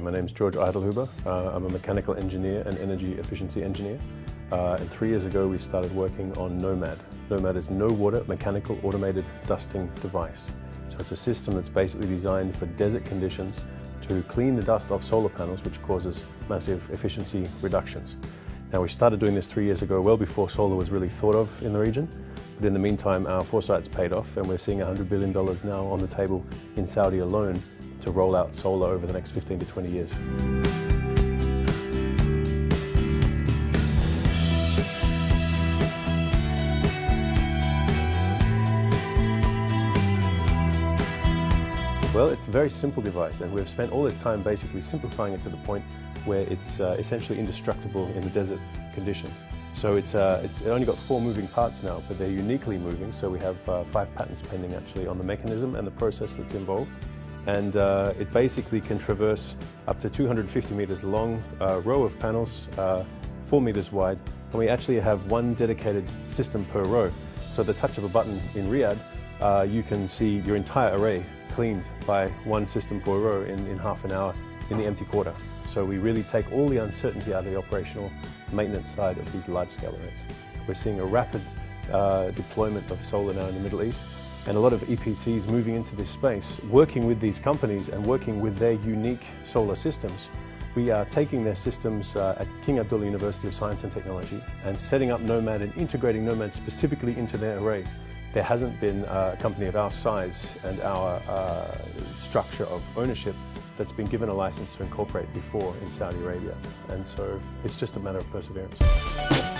My name is George Eitelhuber. Uh, I'm a mechanical engineer and energy efficiency engineer. Uh, and three years ago we started working on Nomad. Nomad is no water mechanical automated dusting device. So it's a system that's basically designed for desert conditions to clean the dust off solar panels which causes massive efficiency reductions. Now we started doing this three years ago, well before solar was really thought of in the region. But in the meantime, our foresight's paid off and we're seeing $100 billion now on the table in Saudi alone to roll out solar over the next 15 to 20 years. Well, it's a very simple device and we've spent all this time basically simplifying it to the point where it's uh, essentially indestructible in the desert conditions. So it's, uh, it's only got four moving parts now, but they're uniquely moving. So we have uh, five patents pending actually on the mechanism and the process that's involved and uh, it basically can traverse up to 250 meters long uh, row of panels, uh, four meters wide, and we actually have one dedicated system per row. So the touch of a button in Riyadh, uh, you can see your entire array cleaned by one system per row in, in half an hour in the empty quarter. So we really take all the uncertainty out of the operational maintenance side of these large-scale arrays. We're seeing a rapid uh, deployment of solar now in the Middle East, and a lot of EPCs moving into this space, working with these companies and working with their unique solar systems. We are taking their systems uh, at King Abdullah University of Science and Technology and setting up Nomad and integrating Nomad specifically into their array. There hasn't been a company of our size and our uh, structure of ownership that's been given a license to incorporate before in Saudi Arabia. And so it's just a matter of perseverance.